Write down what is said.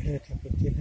te repetir